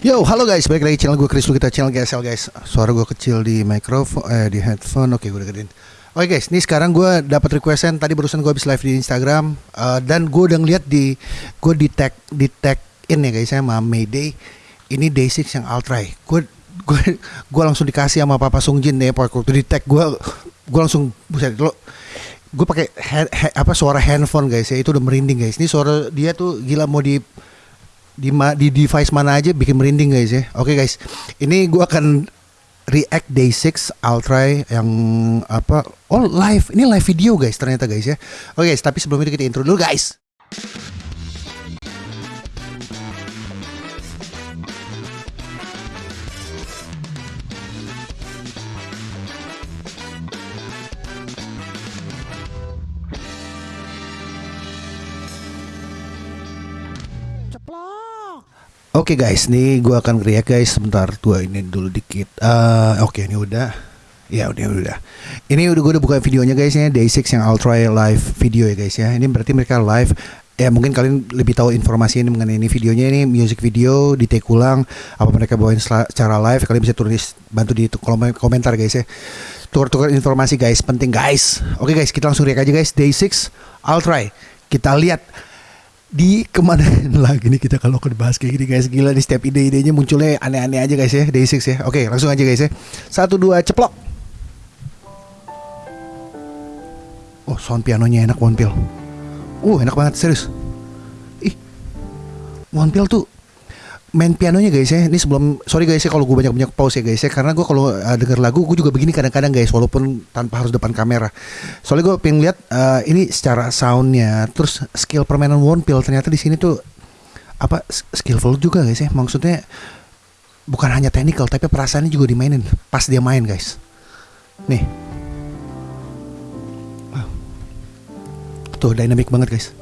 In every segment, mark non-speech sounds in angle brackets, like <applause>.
Yo, halo guys, balik lagi channel gue Chris kita channel GSL guys. Suara gue kecil di mikrofon, eh di headphone. Oke, gue dengerin. Oke guys, nih sekarang gue dapat requestan tadi barusan gue habis live di Instagram uh, dan gue udah ngeliat di gue di tag di tag in ya guys sama Mayday. Ini Day6 yang Ultra. Gue gue gue langsung dikasih sama Papa Sungjin deh waktu di tag gue gue langsung buset lo gue pakai apa suara handphone guys ya itu udah merinding guys. Ini suara dia tuh gila mau di di di device mana aja bikin merinding guys ya. Oke okay, guys, ini gue akan react day 6 Ultra yang apa? Oh live, ini live video guys ternyata guys ya. Oke okay, guys, tapi sebelum itu kita intro dulu guys. Oke okay guys, nih gue akan react guys. Sebentar tua ini dulu dikit. Uh, Oke okay, ini udah, ya udah udah. Ini udah gue udah buka videonya guys ya, Day 6 yang Ultra live video ya guys ya. Ini berarti mereka live. Ya mungkin kalian lebih tahu informasi ini mengenai ini videonya. Ini music video di take ulang apa mereka bawain secara live. Kalian bisa tulis bantu di kolom komentar guys ya. Tukar-tukar informasi guys penting guys. Oke okay, guys kita langsung react aja guys. Day 6 Ultra. Kita lihat di ke mana <laughs> lagi nih kita kalau bahas kayak gini guys? Gila di setiap ide-idenya munculnya aneh-aneh aja guys ya. Day 6 ya. Oke langsung aja guys ya. Satu dua ceplok. Oh sound pianonya enak one pill uh enak banget serius. Ih one pill tuh main pianonya guys ya. Ini sebelum sorry guys ya kalau gue banyak banyak pause ya guys ya karena gue kalau uh, denger lagu gue juga begini kadang-kadang guys walaupun tanpa harus depan kamera. Soalnya gue pengen lihat uh, ini secara soundnya terus skill permainan One Pill ternyata di sini tuh apa skillful juga guys ya. Maksudnya bukan hanya technical tapi perasaannya juga dimainin pas dia main guys. Nih. Tuh dynamic banget guys.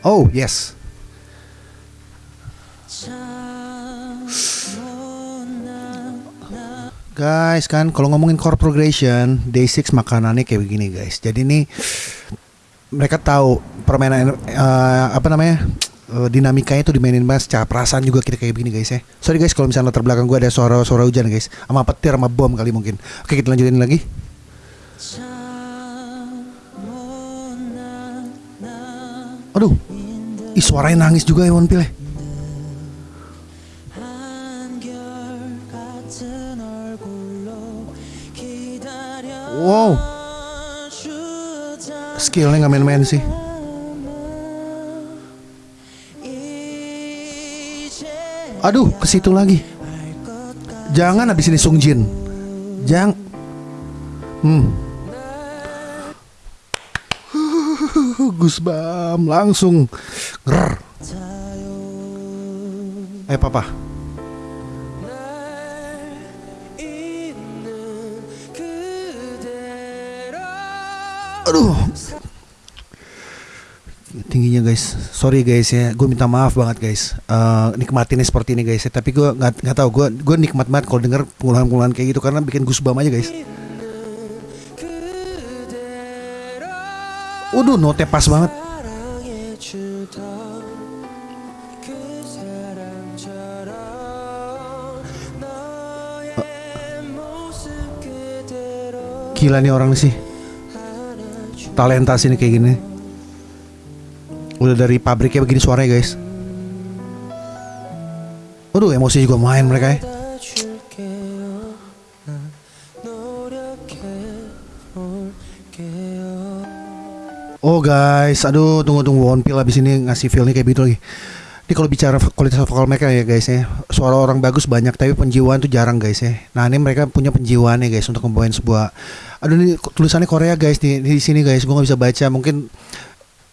Oh yes. Guys kan kalau ngomongin core progression Day 6 makanannya kayak begini guys Jadi ini mereka tahu permainan uh, apa namanya uh, dinamikanya itu dimainin banget secara perasaan juga kita kayak begini guys ya. Sorry guys kalau misalnya latar belakang gue ada suara-suara hujan guys, sama petir sama bom kali mungkin. Oke kita lanjutin lagi. Aduh, ih suaranya nangis juga ya One Pill ya. Wow. Skillnya nggak main-main sih. Aduh, ke situ lagi. Jangan habis ini Sung Jin. Jang. Hmm. <laughs> Gusbam langsung. Grrr. Eh papa. Aduh. Tingginya guys. Sorry guys ya. Gue minta maaf banget guys. Uh, nikmatinnya seperti ini guys ya. Tapi gue nggak nggak tahu. Gue gue nikmat banget kalau denger pengulahan-pengulahan kayak gitu karena bikin goosebump aja guys. Waduh, note pas banget. Gila nih orang sih talenta sini kayak gini. Udah dari pabriknya begini suaranya guys. Waduh emosi juga main mereka ya. Oh guys, aduh tunggu tunggu. One Pill abis ini ngasih feel nih kayak gitu lagi. Ini kalau bicara kualitas vokal mereka ya guys ya, suara orang bagus banyak tapi penjiwaan tuh jarang guys ya. Nah ini mereka punya penjiwaan ya guys untuk membawain sebuah, aduh ini tulisannya Korea guys. Di, di sini guys, gue nggak bisa baca. Mungkin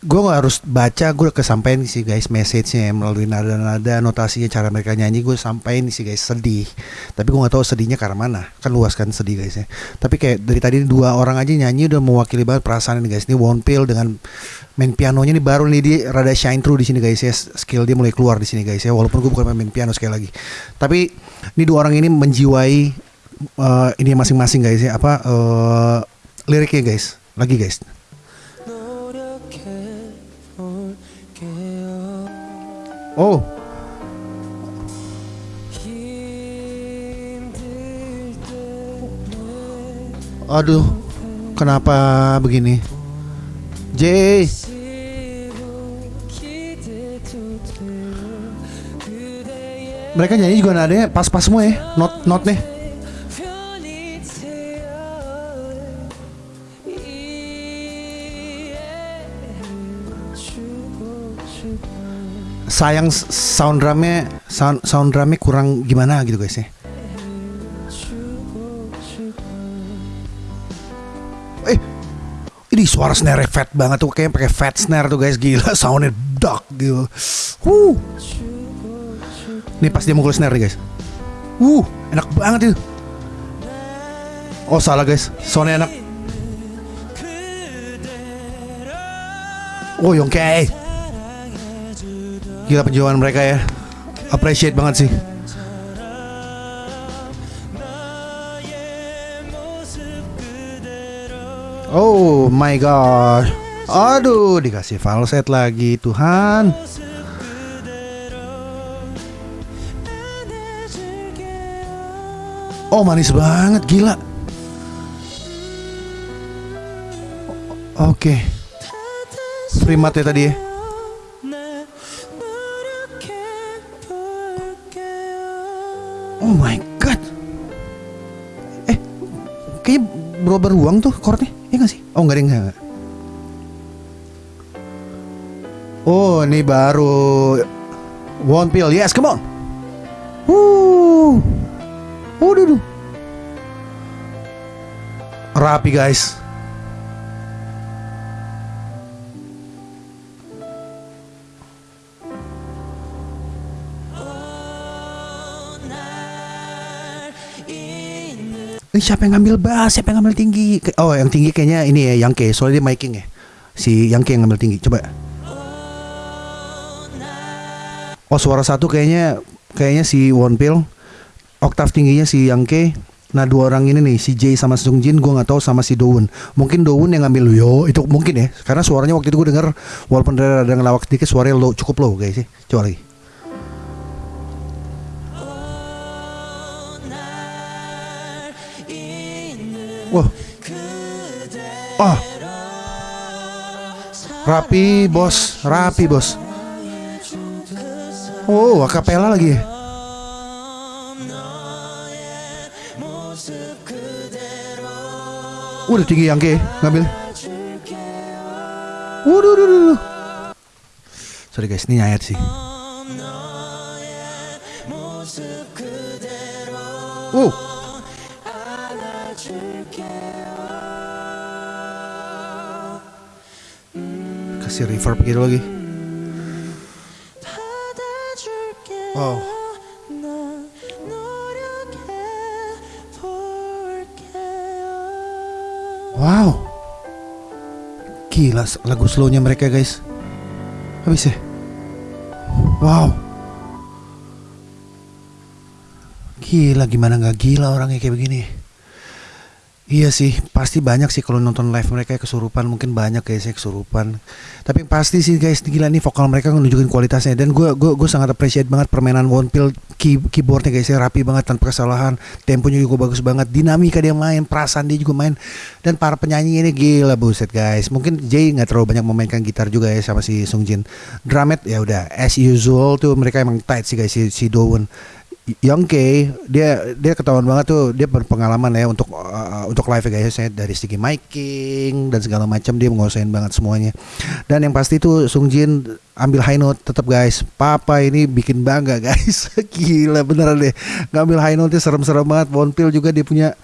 gue gak harus baca gue kesampaian sih guys message-nya melalui nada-nada notasinya cara mereka nyanyi. Gue sampaikan sih guys sedih. Tapi gue gak tahu sedihnya karena mana. Kan luas kan sedih guys ya. Tapi kayak dari tadi dua orang aja nyanyi udah mewakili banget perasaan ini guys. Ini One Pill dengan main pianonya ini baru nih dia rada shine through di sini guys ya. Skill dia mulai keluar di sini guys ya. Walaupun gue bukan main piano sekali lagi. Tapi ini dua orang ini menjiwai uh, ini masing-masing guys ya. Apa uh, liriknya guys. Lagi guys. Oh. Aduh kenapa begini? J. Mereka nyanyi juga nadanya pas-pas semua ya not not nih Sayang sound drumnya sound sound drumnya kurang gimana gitu guys ya. Eh, ini suara snare fat banget tuh kayak pakai fat snare tuh guys gila <laughs> soundnya dark gitu. Huh. Nih pas dia mukul snare nih guys. Uh, enak banget itu. Oh salah guys, soundnya enak. Oh Yongke. Gila penjualan mereka ya. Appreciate banget sih. Oh my god. Aduh, dikasih falset lagi, Tuhan. Oh, manis banget, gila. Oke. Okay. Primat ya tadi ya. Oh my god. Eh, kayaknya berubah ruang tuh chordnya. Iya gak sih? Oh enggak deh enggak. Oh ini baru One pill, yes come on. Wuh. Oh duh. Rapi guys. Eh, siapa yang ngambil bass? Siapa yang ngambil tinggi? Oh, yang tinggi kayaknya ini ya, yang ke. Soalnya dia miking ya. Si yang yang ngambil tinggi. Coba. Oh, suara satu kayaknya kayaknya si One Pill. Oktav tingginya si Yang Ke. Nah dua orang ini nih si Jay sama Sung Jin gue nggak tahu sama si Dowon mungkin Dowon yang ngambil yo itu mungkin ya karena suaranya waktu itu gue denger walaupun ada ngelawak sedikit suaranya lo cukup low guys sih coba lagi Wah. Oh. Rapi, bos. Rapi, bos. Oh, akapela lagi. Udah tinggi yang ke ngambil. Waduh, waduh, waduh. Sorry guys, ini nyayat sih. Oh. Kasih reverb gitu lagi. Wow. Wow. Gila lagu slownya mereka guys. Habis ya? Wow. Gila gimana nggak gila orangnya kayak begini Iya sih, pasti banyak sih kalau nonton live mereka kesurupan, mungkin banyak kayak saya kesurupan. Tapi pasti sih guys, gila nih vokal mereka nunjukin kualitasnya dan gue gue gue sangat appreciate banget permainan One Pill key, keyboardnya guys, saya rapi banget tanpa kesalahan, temponya juga bagus banget, dinamika dia main, perasaan dia juga main, dan para penyanyi ini gila buset guys. Mungkin Jay nggak terlalu banyak memainkan gitar juga ya sama si Sung Jin. Drumet ya udah as usual tuh mereka emang tight sih guys si, si Dowon Young K dia dia ketahuan banget tuh dia berpengalaman ya untuk uh, untuk live ya guys saya dari segi miking dan segala macam dia menguasain banget semuanya. Dan yang pasti tuh Sung Jin ambil high note tetap guys papa ini bikin bangga guys. <laughs> Gila beneran deh. Ngambil high note serem-serem banget Bonpil juga dia punya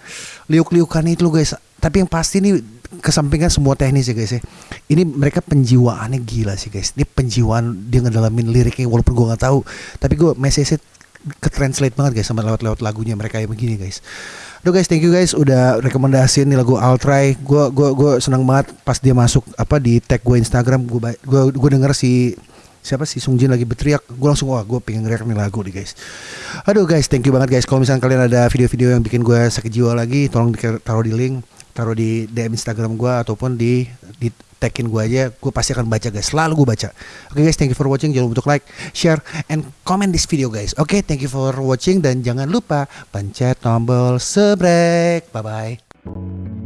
liuk-liukan itu guys. Tapi yang pasti nih kesampingkan semua teknis ya guys ya. Ini mereka penjiwaannya gila sih guys. Ini penjiwaan dia ngedalamin liriknya walaupun gue nggak tahu. Tapi gue message ke translate banget guys sama lewat-lewat lagunya mereka yang begini guys. Aduh guys, thank you guys udah rekomendasiin nih lagu I'll Try. Gue gua gua senang banget pas dia masuk apa di tag gue Instagram gue gue gue denger si siapa sih Sung Jin lagi berteriak gue langsung wah gue pengen ngeriak nih lagu nih guys aduh guys thank you banget guys kalau misalnya kalian ada video-video yang bikin gue sakit jiwa lagi tolong taruh di link taruh di DM Instagram gue ataupun di di tagin gue aja gue pasti akan baca guys. Selalu gue baca. Oke okay, guys thank you for watching. Jangan lupa untuk like share and comment this video guys. Oke okay, thank you for watching dan jangan lupa pencet tombol subscribe bye bye